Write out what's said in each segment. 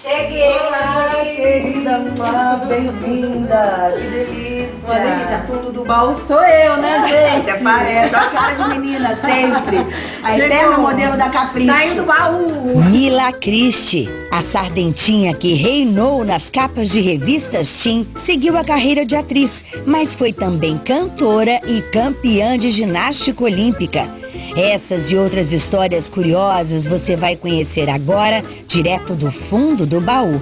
Cheguei! Olá, querida Má, bem-vinda! Que delícia! Uma delícia, fundo do baú sou eu, né, gente? Até parece, olha a cara de menina, sempre! A Chegou. eterna modelo da Capricho! Saiu do baú! Mila Christie, a sardentinha que reinou nas capas de revistas Teen, seguiu a carreira de atriz, mas foi também cantora e campeã de ginástica olímpica. Essas e outras histórias curiosas você vai conhecer agora, direto do fundo do baú.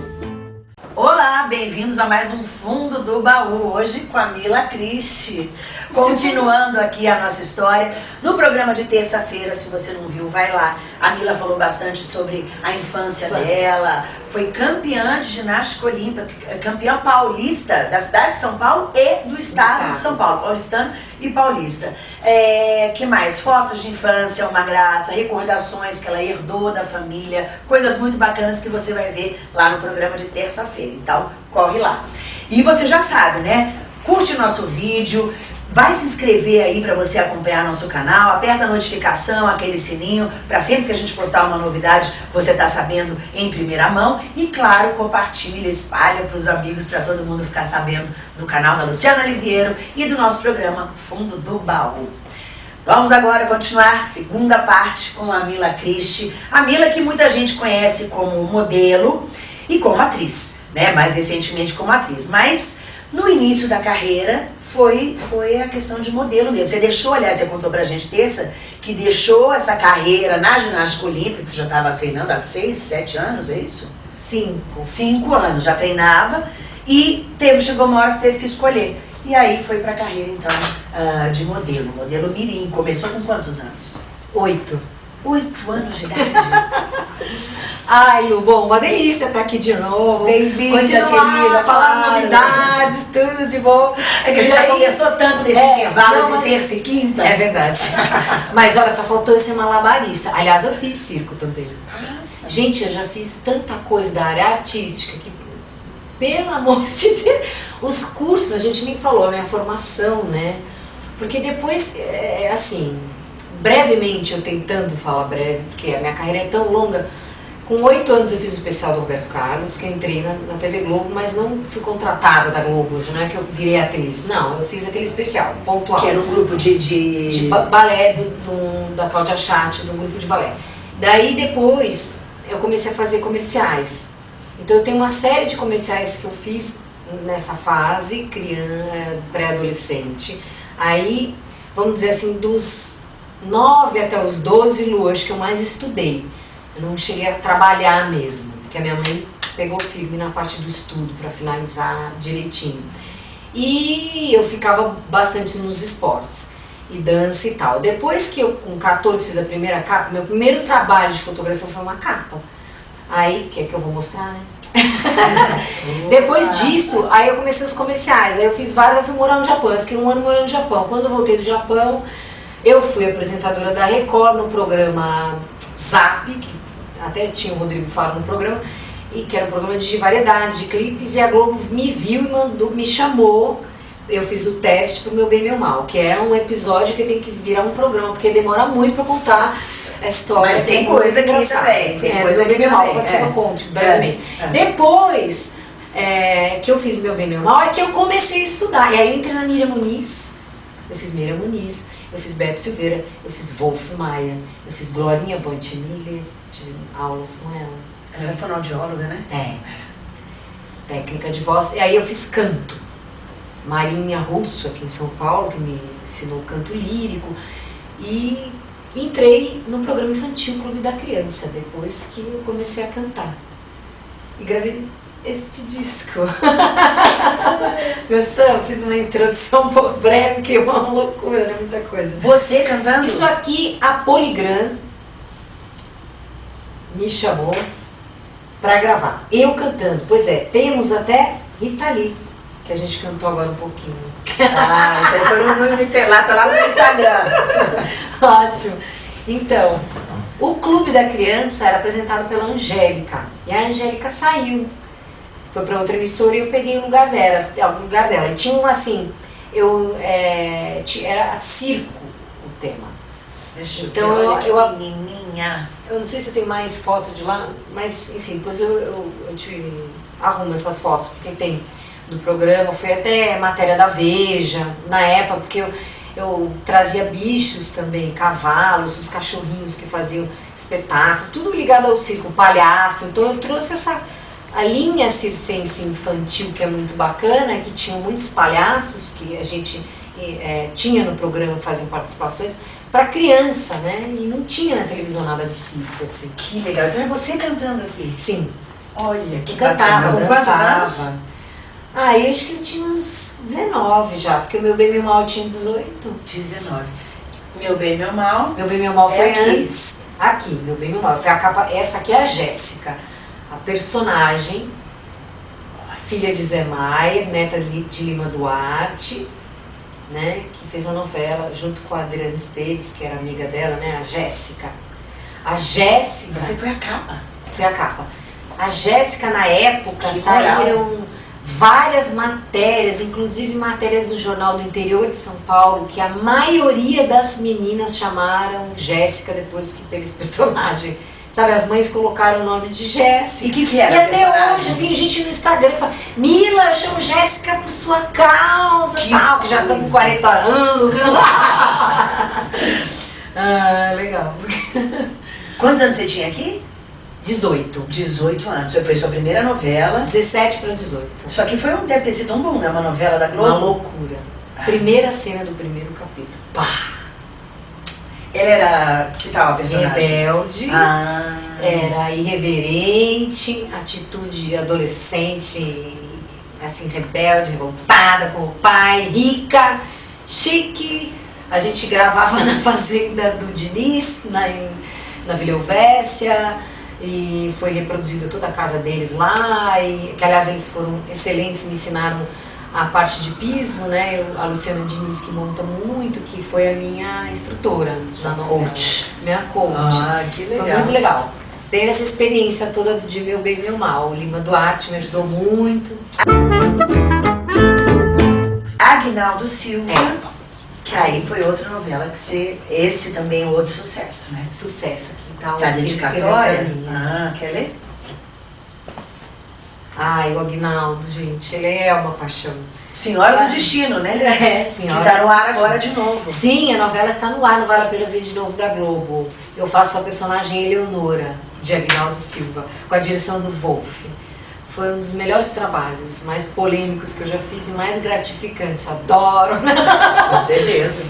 Olá, bem-vindos a mais um Fundo do Baú, hoje com a Mila Christie. Continuando aqui a nossa história, no programa de terça-feira, se você não viu, vai lá. A Mila falou bastante sobre a infância dela, foi campeã de ginástica olímpica, campeã paulista da cidade de São Paulo e do estado, estado. de São Paulo, paulistano e paulista. É, que mais? Fotos de infância, uma graça, recordações que ela herdou da família, coisas muito bacanas que você vai ver lá no programa de terça-feira. Então, corre lá. E você já sabe, né? Curte o nosso vídeo, vai se inscrever aí para você acompanhar nosso canal, aperta a notificação, aquele sininho, para sempre que a gente postar uma novidade, você tá sabendo em primeira mão. E claro, compartilha, espalha para os amigos, para todo mundo ficar sabendo do canal da Luciana Oliveira e do nosso programa Fundo do Baú. Vamos agora continuar segunda parte com a Mila Christie. A Mila que muita gente conhece como modelo e como atriz, né? Mais recentemente como atriz. Mas no início da carreira foi, foi a questão de modelo mesmo. Você deixou, aliás, você contou pra gente terça, que deixou essa carreira na ginástica olímpica, que você já estava treinando há seis, sete anos, é isso? Cinco. Cinco anos, já treinava e teve, chegou uma hora que teve que escolher. E aí foi pra carreira, então, ah, de modelo, modelo mirim. Começou com quantos anos? Oito. Oito anos de idade. Ai, Lu, bom, uma delícia estar aqui de novo. Bem-vinda, querida, falar as novidades, tudo de bom. É que a gente já conversou tanto nesse É, intervalo não, de terça e quinta. É verdade. Mas olha, só faltou eu ser malabarista. Aliás, eu fiz circo também. Gente, eu já fiz tanta coisa da área artística que, pelo amor de Deus, os cursos a gente nem falou, a minha formação, né? Porque depois, é, assim, brevemente, eu tentando falar breve, porque a minha carreira é tão longa. Com oito anos eu fiz o especial do Roberto Carlos, que eu entrei na, na TV Globo, mas não fui contratada da Globo, não é que eu virei atriz. Não, eu fiz aquele especial, pontual Que era um grupo de... de... de ba- balé do, do- da Cláudia Chatti, do grupo de balé. Daí depois eu comecei a fazer comerciais. Então eu tenho uma série de comerciais que eu fiz nessa fase, criança, pré-adolescente. Aí, vamos dizer assim, dos 9 até os 12, Lu, acho que eu mais estudei. Eu não cheguei a trabalhar mesmo, porque a minha mãe pegou firme na parte do estudo para finalizar direitinho. E eu ficava bastante nos esportes e dança e tal. Depois que eu, com 14, fiz a primeira capa, meu primeiro trabalho de fotografia foi uma capa. Aí, que é que eu vou mostrar, né? Depois disso, aí eu comecei os comerciais. Aí eu fiz vários, eu fui morar no Japão. Eu fiquei um ano morando no Japão. Quando eu voltei do Japão, eu fui apresentadora da Record no programa Zap, que até tinha o Rodrigo Faro no programa, e que era um programa de variedades, de clipes, e a Globo me viu e mandou, me chamou. Eu fiz o teste pro meu bem meu mal, que é um episódio que tem que virar um programa, porque demora muito pra contar a história. Mas tem que muito coisa engraçada. também, tem é, coisa meu bem meu mal, pode ser que é. eu conte brevemente. É, é. Depois é, que eu fiz o meu bem meu mal, é que eu comecei a estudar. E aí eu entrei na Miriam Muniz, eu fiz Miriam Muniz, eu fiz Beto Silveira, eu fiz Wolf Maia, eu fiz Glorinha Boitemiller, tive aulas com ela. Ela é fonoaudióloga, né? É. Técnica de voz. E aí eu fiz canto. Marinha Russo, aqui em São Paulo, que me ensinou canto lírico. E entrei no programa infantil Clube da Criança, depois que eu comecei a cantar. E gravei este disco. Gostou? Fiz uma introdução um pouco breve, que é uma loucura, né? Muita coisa. Você cantando? Isso aqui, a Poligram me chamou pra gravar. Eu cantando. Pois é, temos até Rita Lee, que a gente cantou agora um pouquinho. Ah, isso aí foi no, lá, tá lá no Instagram. Ótimo. Então, o Clube da Criança era apresentado pela Angélica. E a Angélica saiu. Foi pra outra emissora e eu peguei o lugar dela. O lugar dela. E tinha um assim, eu, é, era circo o tema. Deixa Então, olha eu- que eu- menininha. Eu não sei se tem mais foto de lá, mas enfim, depois eu, eu, eu te arrumo essas fotos, porque tem do programa, foi até matéria da Veja, na época, porque eu, eu trazia bichos também, cavalos, os cachorrinhos que faziam espetáculo, tudo ligado ao circo, palhaço, então eu trouxe essa a linha circense infantil que é muito bacana, que tinham muitos palhaços que a gente é, tinha no programa, faziam participações, para criança, né? E não tinha na televisão nada de circo, assim. Que legal. Então é você cantando aqui? Sim. Olha, que cantava, bacana. dançava. Ah, eu acho que eu tinha uns 19 já, porque o meu bem meu mal tinha 18. 19. Meu bem, meu mal. Meu bem meu mal É foi aqui. antes. Aqui, meu bem meu mal. Foi a capa. Essa aqui é a Jéssica, personagem, filha de Zé Maier, neta de Lima Duarte, né? Que fez a novela junto com a Adriana Esteves, que era amiga dela, né? A Jéssica. A Jéssica. Você foi a capa. Foi a capa. A Jéssica, na época, Que saíram várias matérias, inclusive matérias do Jornal do Interior de São Paulo, que a maioria das meninas chamaram Jéssica depois que teve esse personagem. Sabe, as mães colocaram o nome de Jéssica. E o que, que era E até personagem? hoje tem gente no Instagram que fala, Mila, eu chamo Jéssica por sua causa, Que tal, que já estão com coisa. 40 anos. ah, legal. Quantos anos você tinha aqui? 18. 18 anos. Foi sua primeira novela. 17 para 18. Só que foi um, deve ter sido um boom, né? Uma novela da Globo. Uma loucura. Primeira cena do primeiro capítulo. Pá. Era. Que tal a personagem? Rebelde, Ah. era irreverente, atitude adolescente, assim, rebelde, revoltada com o pai, rica, chique. A gente gravava na fazenda do Diniz, na, na Vila Helvécia, e foi reproduzida toda a casa deles lá, e que aliás eles foram excelentes, me ensinaram a parte de pismo, né? Eu- a Luciana Diniz que monta muito, que foi a minha instrutora na novela. coach. Minha coach. Ah, que Foi legal. muito legal. Ter essa experiência toda de meu bem e meu mal. O Lima Duarte me ajudou muito. Agnaldo Silva. É. Que aí foi outra novela que você. Esse também é outro sucesso, né? Sucesso aqui, tá? Tá dedicatória? mim. Ah, quer ler? Ai, o Agnaldo, gente, ele é uma paixão. Senhora Ah. do Destino, né? É, Que senhora. tá no ar agora de novo. Sim, a novela está no ar, não vale a pena ver de novo da Globo. Eu faço a personagem Eleonora, de Agnaldo Silva, com a direção do Wolf. Foi um dos melhores trabalhos, mais polêmicos que eu já fiz e mais gratificantes. Adoro! Com certeza.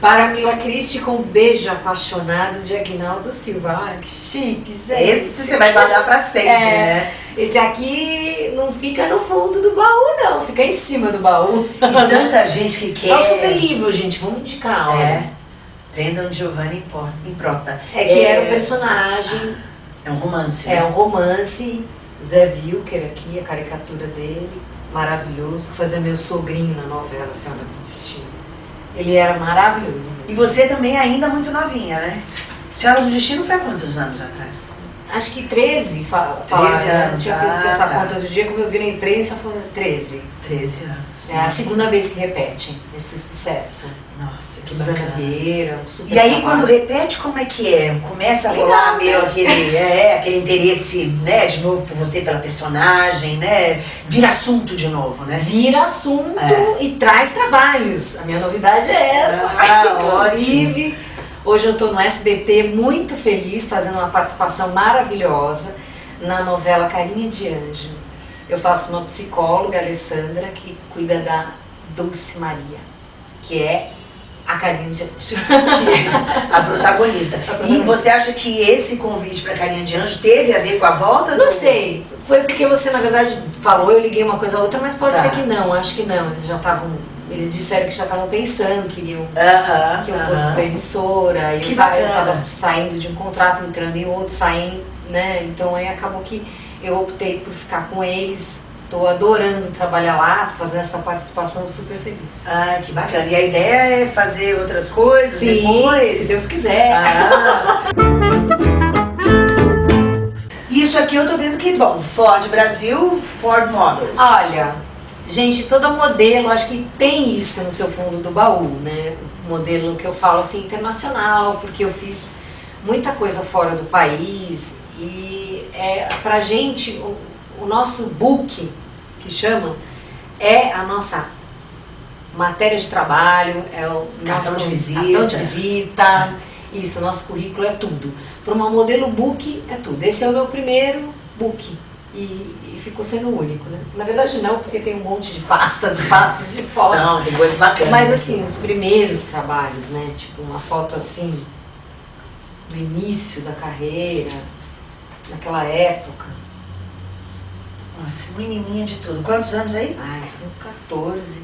Para Mila Christie com um beijo apaixonado de Agnaldo Silva. Ai, que chique, gente. Esse você vai guardar pra sempre, É. né? Esse aqui não fica no fundo do baú, não. Fica em cima do baú. E tanta gente que quer. É um super livro, gente. Vamos indicar, olha. É. Prendam Giovanni em Por- em Prota. É que era o personagem, É um romance. é né? um romance. Zé Wilker aqui, a caricatura dele. Maravilhoso. Que fazia meu sogrinho na novela Senhora do Destino. Ele era maravilhoso. E você também ainda muito novinha, né? Senhora do Destino foi há quantos anos atrás? Acho que 13 fa falaram. 13 né? anos, feito ah, essa tá. conta do dia, como eu vi na imprensa, foi 13. 13 anos. É a segunda vez que repete esse sucesso. Nossa, que Suzana. Vieira, um super E aí trabalho. quando repete, como é que é? Começa a rolar meio né? aquele, é, aquele interesse, né, de novo por você, pela personagem, né? Vira assunto de novo, né? Vira assunto É. e traz trabalhos. A minha novidade é essa. Ah, Inclusive, hoje eu estou no SBT muito feliz, fazendo uma participação maravilhosa na novela Carinha de Anjo. Eu faço uma psicóloga, Alessandra, que cuida da Dulce Maria, que é a Carinha de Anjo. A protagonista. E você acha que esse convite pra Carinha de Anjo teve a ver com a volta do... Não sei, foi porque você na verdade falou, eu liguei uma coisa a outra, mas pode Tá. ser que não, acho que não. Eles já estavam, eles disseram que já estavam pensando, queriam Aham, que eu aham. fosse pra emissora, e Que eu, ta- eu bacana. tava saindo de um contrato, entrando em outro, saindo, né? Então aí acabou que eu optei por ficar com eles. Tô adorando trabalhar lá, tô fazendo essa participação super feliz. Ah, que bacana. E a ideia é fazer outras coisas Sim, depois? se Deus quiser. Ah. Isso aqui eu tô vendo que, bom, Ford Brasil, Ford Models. Olha, gente, todo modelo, acho que tem isso no seu fundo do baú, né? Modelo que eu falo assim, internacional, porque eu fiz muita coisa fora do país e é, pra gente o, o nosso book, que chama, é a nossa matéria de trabalho, é o Cartão nosso de visita. cartão de visita, isso, o nosso currículo é tudo. Para uma modelo book é tudo. Esse é o meu primeiro book e, e ficou sendo o único, né? Na verdade não, porque tem um monte de pastas e pastas de fotos. Não, tem coisas bacanas. Mas assim, os primeiros trabalhos, né? Tipo uma foto assim do início da carreira, naquela época. Nossa, menininha de tudo. Quantos anos aí? Ai, são 14.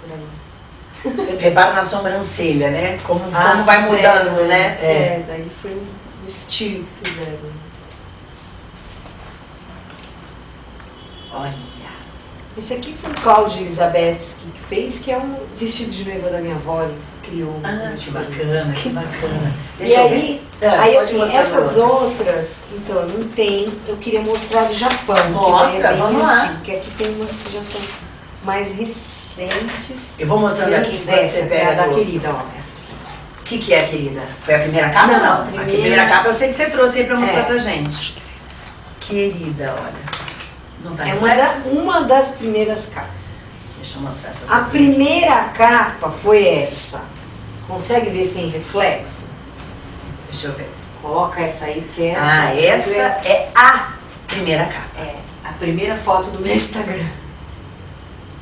Por aí. Você repara na sobrancelha, né? Como, Ah, como vai fizeram, mudando, né? É. É, daí foi um estilo que fizeram. Olha. Esse aqui foi o Cláudio Elizabetsky que fez, que é um vestido de noiva da minha avó, ele criou. Ah, que bacana, que bacana. E Deixa eu aí, ver. Ah, aí assim, essas agora. outras, então, não tem. Eu queria mostrar do Japão. que Mostra, é vamos lá. antigo, Porque aqui tem umas que já são mais recentes. Eu vou mostrando aqui essa, você que é a pega da do- querida, ó. Essa aqui. O que, que é, querida? Foi a primeira capa? Não, Não, a a primeira- primeira capa eu sei que você trouxe aí pra mostrar É. pra gente. Querida, olha. Não tá É uma, da- uma das primeiras capas. Deixa eu mostrar essas A aqui. primeira capa foi essa. Consegue ver sem reflexo? Deixa eu ver. Coloca essa aí, porque essa. Ah, essa é a primeira capa. É a primeira foto do meu Instagram.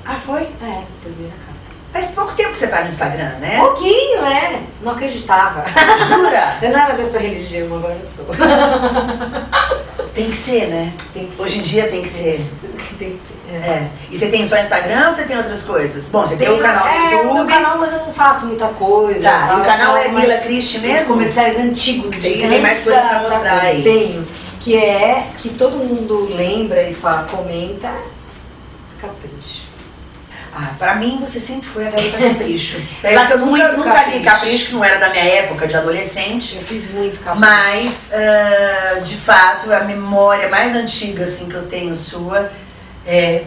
Ah, foi? É, a primeira capa. Faz pouco tempo que você tá no Instagram, né? Pouquinho, é. Não acreditava. Jura? Eu não era dessa religião, agora eu sou. Tem que ser, né? Tem que ser. Hoje em dia tem que ser. Tem que ser. É. É. E você tem só Instagram ou você tem outras coisas? Bom, você tem, o canal do é, o meu YouTube. canal, mas eu não faço muita coisa. Tá, tal, e o canal é Mila mas Christie Os mesmo? comerciais antigos. Sei você tem mais coisa da- pra mostrar da- aí. Tenho. Que é, que todo mundo lembra e fala, comenta, capricho. Ah, pra mim você sempre foi a garota capricho. Que eu nunca, nunca li capricho. capricho, que não era da minha época de adolescente. Eu fiz muito capricho. Mas, ah, de fato, a memória mais antiga assim, que eu tenho sua é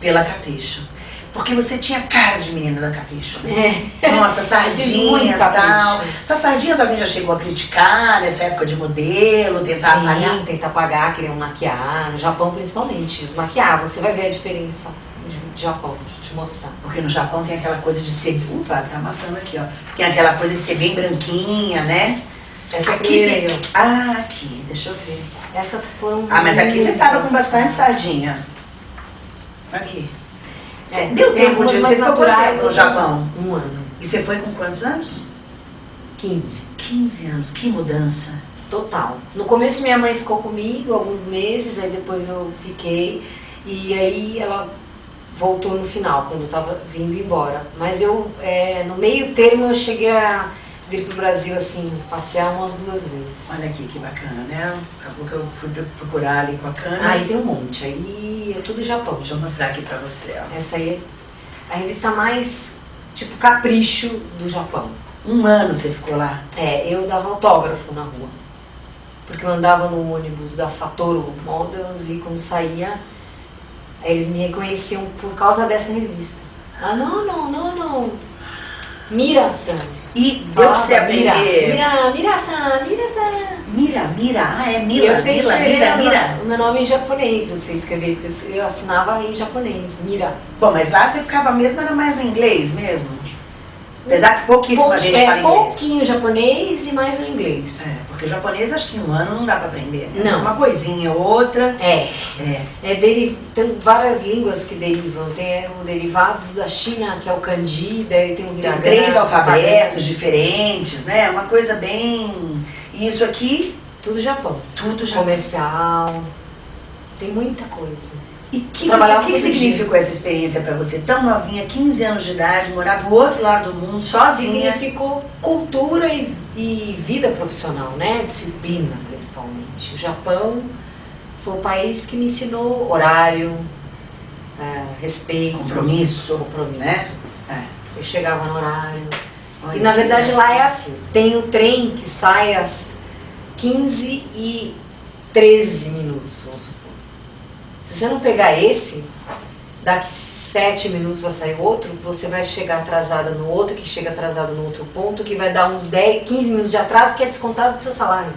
pela Capricho. Porque você tinha cara de menina da Capricho. né? É. Nossa, sardinhas e tal. capricho. Essas sardinhas alguém já chegou a criticar nessa época de modelo, tentar apagar? Sim, tentar apagar, queriam maquiar. No Japão, principalmente, eles maquiavam. Você vai ver a diferença de, de Japão, deixa eu te mostrar. Porque no Japão tem aquela coisa de ser. Opa, tá amassando aqui, ó. Tem aquela coisa de ser bem branquinha, né? Essa Aqui tem- ó. Ah, aqui, deixa eu ver. Essa foram Ah, mas aqui você tava com bastante sardinha. Aqui. Você É, deu tem tempo de. Você ficou quanto no Japão? Um ano. E você foi com quantos anos? 15. 15 anos, que mudança. Total. No começo minha mãe ficou comigo alguns meses, aí depois eu fiquei. E aí ela voltou no final, quando eu tava vindo embora. Mas eu, é, no meio termo, eu cheguei a vir pro Brasil, assim, passear umas duas vezes. Olha aqui que bacana, né? Acabou que eu fui procurar ali com a câmera. Aí tem um monte, aí é tudo Japão. Deixa eu mostrar aqui pra você, ó. Essa aí é a revista mais, tipo, capricho do Japão. Um ano você ficou lá. É, eu dava autógrafo na rua. Porque eu andava no ônibus da Satoru Models e quando saía, eles me reconheciam por causa dessa revista. Ah, não, não, não, não. Mira-san. E deu pra você Mira, aprender. Mira, Mira-san, Mira-san. Mira, mira. Ah, é Mila, eu sei mira, mira. nome- o meu nome em japonês, eu sei escrever, porque eu assinava em japonês. Mira. Bom, mas lá você ficava mesmo, era mais no inglês mesmo? Apesar que pouquíssima Pou- gente é, fala inglês. pouquinho japonês e mais o inglês. É, porque japonês acho que em um ano não dá pra aprender. né? Não. Uma coisinha ou outra. É. É. É, deri- tem várias línguas que derivam. Tem o derivado da China, que é o kanji, daí tem o Tem três o alfabetos diferentes, né? Uma coisa bem. E isso aqui, Tudo Japão. tudo já. Comercial. Tem muita coisa. E que, o que todo significou essa experiência pra você? Tão novinha, 15 anos de idade, morar do outro lado do mundo, sozinha. Significou cultura e, e vida profissional, né? Disciplina, principalmente. O Japão foi o país que me ensinou horário, é, respeito, Compromisso, compromisso. né? Eu chegava no horário. Olha E na que verdade lá é assim, tem o trem que sai às 15 e 13 minutos, vamos supor. Se você não pegar esse, daqui sete minutos vai sair outro, você vai chegar atrasada no outro, que chega atrasado no outro ponto, que vai dar uns 10, 15 minutos de atraso, que é descontado do seu salário.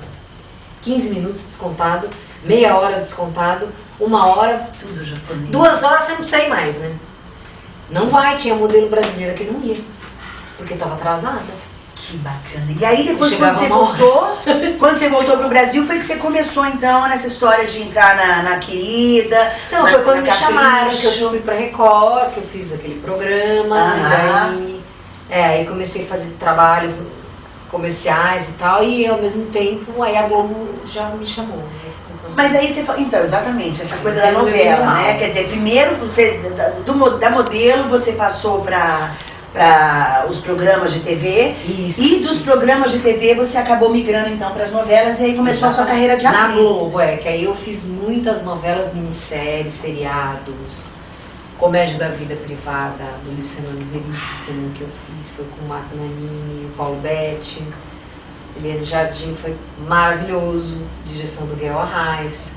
15 minutos descontado, meia hora descontado, uma hora, Tudo duas horas você não precisa ir mais, né? Não vai, tinha modelo brasileira que não ia, porque estava atrasada. Que bacana. E aí depois quando você voltou, quando você voltou pro Brasil, foi que você começou então nessa história de entrar na, na querida. Então, na, foi quando me chamaram, que Capricho. eu fui pra Record, que eu fiz aquele programa, Aham. daí, é, aí comecei a fazer trabalhos comerciais e tal, e ao mesmo tempo aí a Globo já me chamou. né? Mas aí você fa- então, exatamente, essa coisa da novela, né? Quer dizer, primeiro você da, do, da modelo você passou para para os programas de TV Isso. e dos programas de TV você acabou migrando então para as novelas e aí começou a sua carreira de Na atriz. Globo, é, que aí eu fiz muitas novelas, minisséries, seriados, Comédia da Vida Privada, do Luciano Veríssimo, que eu fiz, foi com o Marco Nanini, o Paulo Betti, Eliane Jardim, foi maravilhoso, direção do Guel Arraes.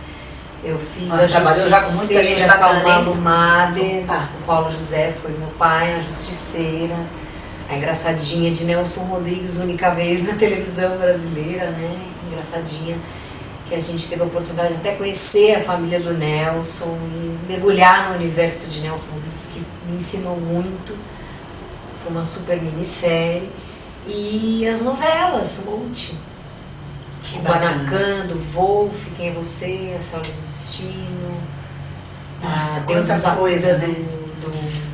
Eu fiz Nossa, a trabalhou já com muita gente com bacana, hein? Malu Mader, Opa. o Paulo José foi meu pai, a Justiceira. A engraçadinha de Nelson Rodrigues, única vez na televisão brasileira, né? Engraçadinha, que a gente teve a oportunidade de até conhecer a família do Nelson e mergulhar no universo de Nelson Rodrigues, que me ensinou muito. Foi uma super minissérie. E as novelas, um monte. Que O bacana. Guanacan, do Wolf, Quem é Você, A Senhora do Destino. Nossa, ah, Deus nos coisa, né? do, do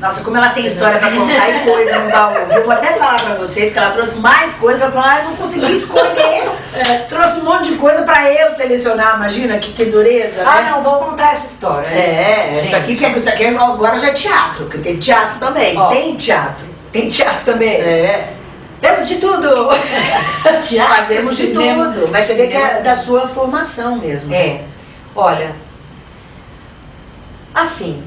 Nossa, como ela tem história pra contar e coisa no baú. Eu vou até falar pra vocês que ela trouxe mais coisa pra falar, ah, eu não consegui escolher. É, trouxe um monte de coisa pra eu selecionar, imagina que, que dureza. Ah, né? não, vou contar essa história. É, Gente, isso aqui, que, isso aqui agora já é teatro, porque tem teatro também. Ó. Tem teatro. Tem teatro também. É, Temos de tudo! teatro, fazemos de cinema, tudo. Mas você vê que é da sua formação mesmo. É, olha, assim,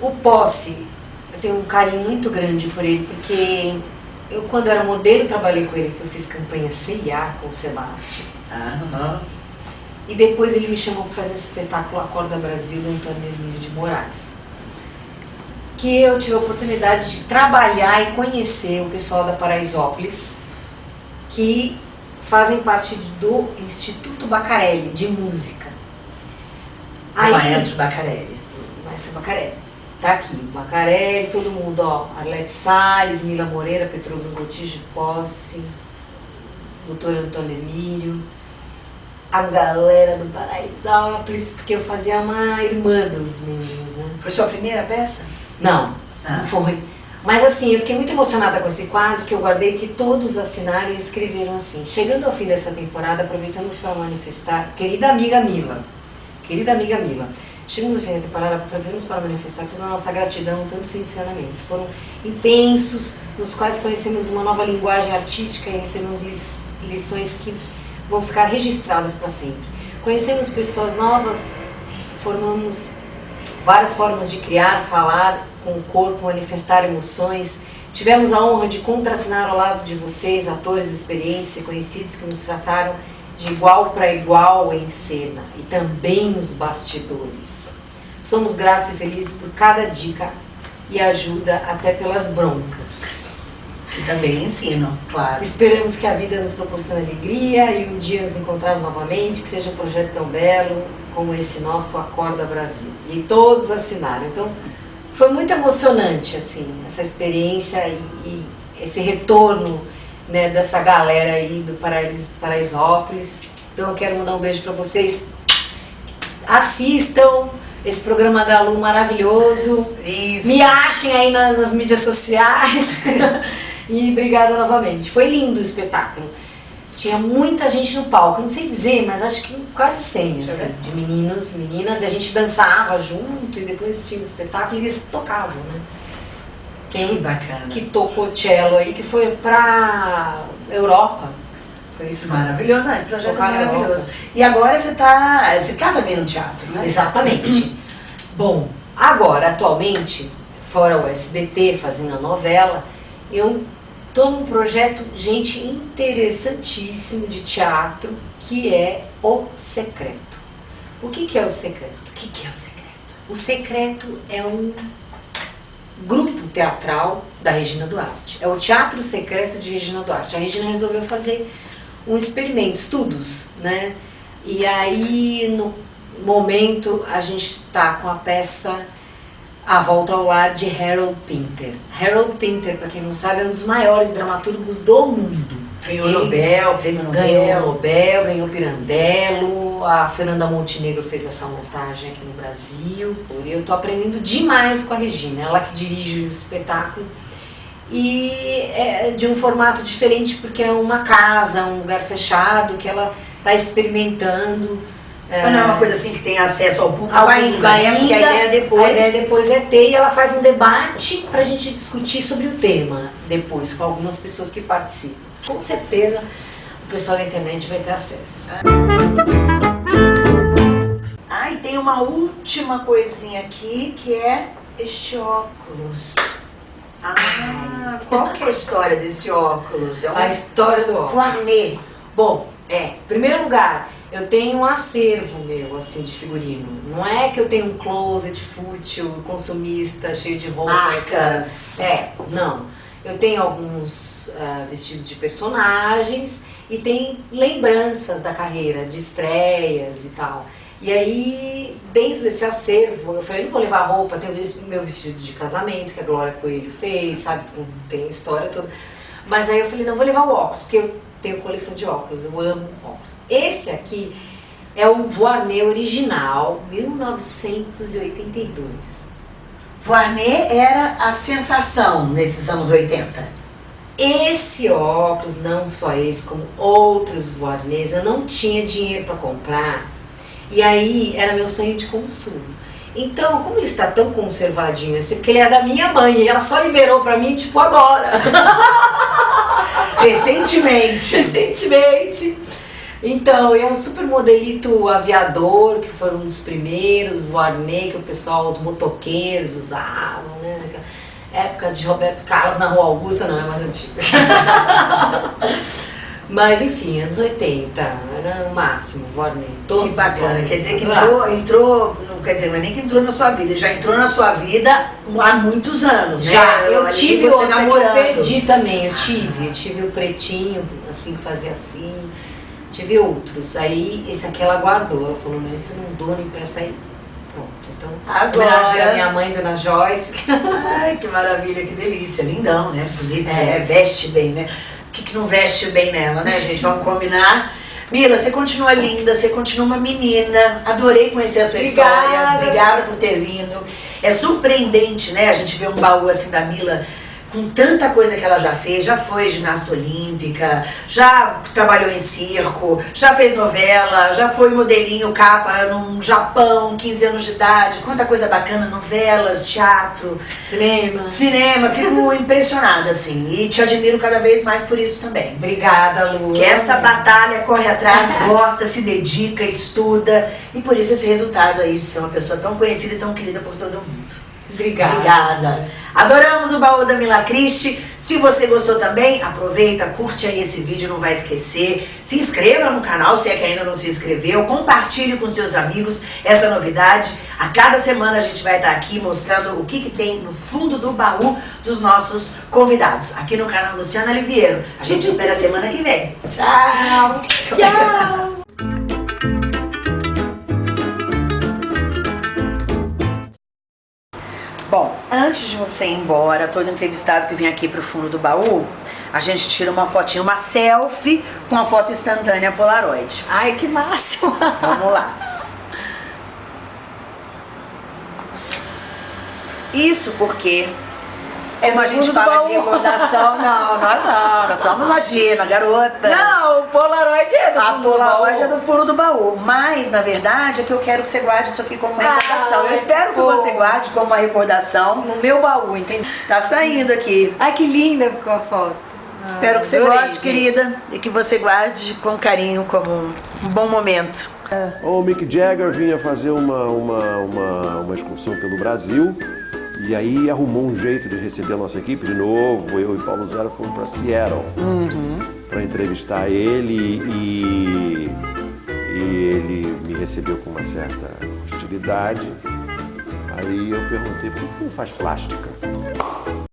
o Posse, eu tenho um carinho muito grande por ele, porque eu quando era modelo trabalhei com ele, que eu fiz campanha CIA com o Sebastião. Aham. E depois ele me chamou para fazer esse espetáculo Acorda Brasil do Antônio Emílio de Moraes. Que eu tive a oportunidade de trabalhar e conhecer o pessoal da Paraisópolis, que fazem parte do Instituto Bacarelli de Música. O maestro Bacarelli. Maestro Bacarelli. Tá aqui, Bacarelli, todo mundo, ó. Arlete Salles, Mila Moreira, Petrônio Gotijo Posse, doutor Antônio Emílio, a galera do Paraisópolis, porque eu fazia uma irmã dos meninos, né? Foi sua primeira peça? Não, Ah. não foi. Mas assim, eu fiquei muito emocionada com esse quadro que eu guardei, que todos assinaram e escreveram assim. Chegando ao fim dessa temporada, aproveitamos para manifestar, querida amiga Mila, querida amiga Mila, chegamos ao fim da temporada, aproveitamos para manifestar toda a nossa gratidão, tantos ensinamentos. Foram intensos, nos quais conhecemos uma nova linguagem artística e recebemos lições que vão ficar registradas para sempre. Conhecemos pessoas novas, formamos várias formas de criar, falar com o corpo, manifestar emoções. Tivemos a honra de contracenar ao lado de vocês, atores experientes e conhecidos que nos trataram de igual para igual em cena e também nos bastidores. Somos gratos e felizes por cada dica e ajuda, até pelas broncas. Que também ensino, claro. Esperamos que a vida nos proporcione alegria e um dia nos encontrarmos novamente, que seja um projeto tão belo como esse nosso Acorda Brasil. E todos assinaram. Então, foi muito emocionante, assim, essa experiência e, e esse retorno né, dessa galera aí do Paraís, Paraisópolis. Então, eu quero mandar um beijo para vocês. Assistam esse programa da Lu maravilhoso. Isso. Me achem aí nas, nas mídias sociais. e obrigada novamente. Foi lindo o espetáculo. Tinha muita gente no palco, eu não sei dizer, mas acho que quase 100, Deixa eu assim, de meninos e meninas. E a gente dançava junto e depois tinha o espetáculo e eles tocavam, né? Tem Que um bacana. que tocou cello aí, que foi pra Europa. Foi isso. Maravilhoso, não, esse projeto é Tocar maravilhoso. E agora você tá, você tá também no teatro, né? Exatamente. Bom, agora, atualmente, fora o SBT, fazendo a novela, eu tô num projeto, gente, interessantíssimo de teatro, que é O Secreto. O que, que é O Secreto? O que, que é o segredo? O Secreto é um grupo teatral da Regina Duarte. É o Teatro Secreto de Regina Duarte. A Regina resolveu fazer um experimento, estudos, né? E aí, no momento, a gente está com a peça A Volta ao Lar de Harold Pinter. Harold Pinter, para quem não sabe, é um dos maiores dramaturgos do mundo. Ganhou Ele Nobel, prêmio Nobel. Ganhou Nobel, ganhou Pirandello. A Fernanda Montenegro fez essa montagem aqui no Brasil. Eu estou aprendendo demais com a Regina, ela que dirige o espetáculo. E é de um formato diferente porque é uma casa, um lugar fechado que ela está experimentando. Então não é uma coisa assim que tem acesso ao público ao ainda, ainda, né? Porque a ideia depois... A ideia depois é ter e ela faz um debate para a gente discutir sobre o tema depois, com algumas pessoas que participam. Com certeza o pessoal da internet vai ter acesso. Ah, e tem uma última coisinha aqui que é este óculos. Ah, qual que é a história desse óculos? É A história do óculos. Voarnet. Bom, é, em primeiro lugar, eu tenho um acervo meu, assim, de figurino. Não é que eu tenho um closet fútil, consumista, cheio de roupas. Marcas. É, não. Eu tenho alguns uh, vestidos de personagens e tem lembranças da carreira, de estreias e tal. E aí, dentro desse acervo, eu falei, não vou levar roupa, tenho o meu vestido de casamento, que a Glória Coelho fez, sabe, tem a história toda. Mas aí eu falei, não, vou levar o óculos, porque eu tenho coleção de óculos, eu amo óculos. Esse aqui é o Voarnet original, 1982. Voarnet era a sensação nesses anos 80. Esse óculos, não só esse, como outros Voarnets, eu não tinha dinheiro para comprar. E aí era meu sonho de consumo. Então, como ele está tão conservadinho assim, porque ele é da minha mãe e ela só liberou para mim, tipo, agora. Recentemente. Recentemente. Então, é um super modelito aviador, que foi um dos primeiros, Voarnet, que o pessoal, os motoqueiros usavam, né? Época de Roberto Carlos na Rua Augusta, não, é mais antiga. Mas enfim, anos 80, era o máximo, Voarnet. Que bacana, quer dizer que entrou, entrou, quer dizer, não é nem que entrou na sua vida, ele já entrou na sua vida há muitos anos, já, né? Eu Ali tive você outros, é que eu namorando. perdi também, eu tive, eu tive o pretinho, assim, que fazia assim, tive outros. Aí esse aqui ela guardou, ela falou, não, isso eu não dou nem pra sair. Pronto, então, Agora- homenageei a minha mãe, Dona Joyce. Ai, que maravilha, que delícia, lindão, né? Bonito, É. né? Veste bem, né? O que, que não veste bem nela, né, gente? Vamos combinar. Mila, você continua linda, você continua uma menina. Adorei conhecer a sua Obrigada. história. Obrigada por ter vindo. É surpreendente, né? A gente ver um baú assim da Mila com tanta coisa que ela já fez, já foi ginasta olímpica, já trabalhou em circo, já fez novela, já foi modelinho capa no Japão, 15 anos de idade, quanta coisa bacana, novelas, teatro, Cinema. cinema, fico impressionada assim, e te admiro cada vez mais por isso também. Obrigada, Lu. Que essa batalha corre atrás, gosta, se dedica, estuda, e por isso esse resultado aí de ser uma pessoa tão conhecida e tão querida por todo mundo. Obrigada. Obrigada. Adoramos o baú da Mila Cristi. Se você gostou também, aproveita, curte aí esse vídeo, não vai esquecer. Se inscreva no canal se é que ainda não se inscreveu. Compartilhe com seus amigos essa novidade. A cada semana a gente vai estar aqui mostrando o que, que tem no fundo do baú dos nossos convidados. Aqui no canal Luciana Oliveira. A gente espera a semana que vem. Tchau! Tchau. Antes de você ir embora, todo entrevistado que vem aqui pro fundo do baú, a gente tira uma fotinha, uma selfie com a foto instantânea Polaroid. Ai, que máximo. Vamos lá. Isso porque, como a gente fala baú. de recordação, não, nós não, nós somos imagina, garotas. Não, o Polaroid é do A fundo do Polaroid baú. é do fundo do baú, mas na verdade é que eu quero que você guarde isso aqui como uma Ah, recordação. Eu espero que você guarde como uma recordação. No meu baú, entendeu? Tá saindo aqui. Ai, que linda ficou a foto. Espero que você adorei, goste, gente. querida, e que você guarde com carinho como um, bom momento. O Mick Jagger vinha fazer uma, uma, uma, uma excursão pelo Brasil e aí arrumou um jeito de receber a nossa equipe de novo. Eu e Paulo Zero fomos para Seattle para entrevistar ele e, e ele me recebeu com uma certa Aí eu perguntei, por que você não faz plástica?